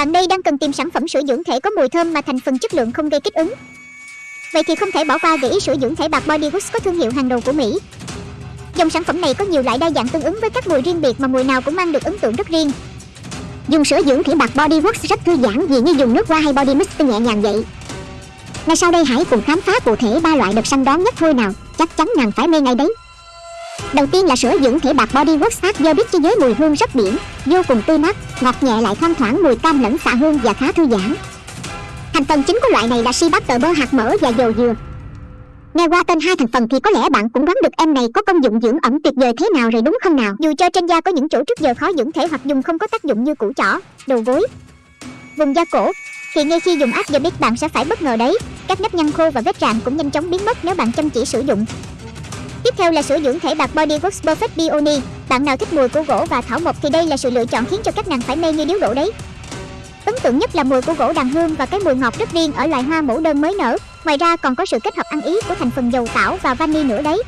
Bạn đây đang cần tìm sản phẩm sữa dưỡng thể có mùi thơm mà thành phần chất lượng không gây kích ứng. Vậy thì không thể bỏ qua gợi ý sữa dưỡng thể bạc Body Works có thương hiệu hàng đầu của Mỹ. Dòng sản phẩm này có nhiều loại đa dạng tương ứng với các mùi riêng biệt mà mùi nào cũng mang được ấn tượng rất riêng. Dùng sữa dưỡng thể bạc Body Works rất thư giãn vì như dùng nước hoa hay body mist nhẹ nhàng vậy. Ngay sau đây hãy cùng khám phá cụ thể ba loại được săn đón nhất thôi nào, chắc chắn nàng phải mê ngay đấy. Đầu tiên là sữa dưỡng thể bạc Body Works hát do biết cho giới mùi hương rất biển, vô cùng tươi mát, ngọt nhẹ lại thoang thoảng mùi cam lẫn xạ hương và khá thư giãn. Thành phần chính của loại này là si bát tờ bơ hạt mỡ và dầu dừa. Nghe qua tên hai thành phần thì có lẽ bạn cũng đoán được em này có công dụng dưỡng ẩm tuyệt vời thế nào rồi đúng không nào? Dù cho trên da có những chỗ trước giờ khó dưỡng thể hoặc dùng không có tác dụng như củ chỏ đầu gối, vùng da cổ, thì ngay khi dùng áp giờ biết bạn sẽ phải bất ngờ đấy. Các nếp nhăn khô và vết rạn cũng nhanh chóng biến mất nếu bạn chăm chỉ sử dụng. Tiếp theo là sữa dưỡng thể bạc Body Works Perfect Peony. Bạn nào thích mùi của gỗ và thảo mộc thì đây là sự lựa chọn khiến cho các nàng phải mê như điếu đổ đấy. Ấn tượng nhất là mùi của gỗ đàn hương và cái mùi ngọt rất riêng ở loài hoa mẫu đơn mới nở. Ngoài ra còn có sự kết hợp ăn ý của thành phần dầu tảo và vani nữa đấy.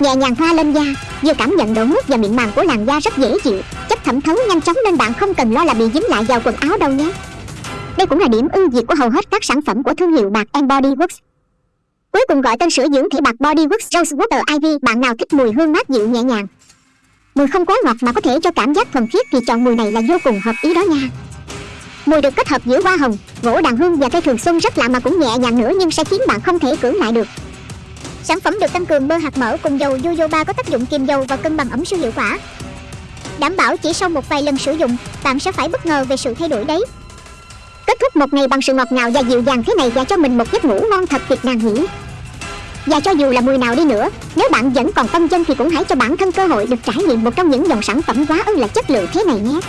Nhẹ nhàng thoa lên da, vừa cảm nhận độ mướt và mịn màng của làn da rất dễ chịu, chất thẩm thấu nhanh chóng nên bạn không cần lo là bị dính lại vào quần áo đâu nhé. Đây cũng là điểm ưu việt của hầu hết các sản phẩm của thương hiệu bạc Body Works. Cuối cùng gọi tên sữa dưỡng thể bạc Body Works Rose Water Ivy, bạn nào thích mùi hương mát dịu nhẹ nhàng. Mùi không quá ngọt mà có thể cho cảm giác thuần khiết thì chọn mùi này là vô cùng hợp ý đó nha. Mùi được kết hợp giữa hoa hồng, gỗ đàn hương và cây thường xuân rất lạ mà cũng nhẹ nhàng nữa nhưng sẽ khiến bạn không thể cưỡng lại được. Sản phẩm được tăng cường bơ hạt mỡ cùng dầu jojoba có tác dụng kiềm dầu và cân bằng ẩm siêu hiệu quả. Đảm bảo chỉ sau một vài lần sử dụng, bạn sẽ phải bất ngờ về sự thay đổi đấy. Kết thúc một ngày bằng sự ngọt ngào và dịu dàng thế này và cho mình một giấc ngủ ngon thật tuyệt nàng nhỉ. Và cho dù là mùi nào đi nữa, nếu bạn vẫn còn tâm chân thì cũng hãy cho bản thân cơ hội được trải nghiệm một trong những dòng sản phẩm quá ư là chất lượng thế này nhé.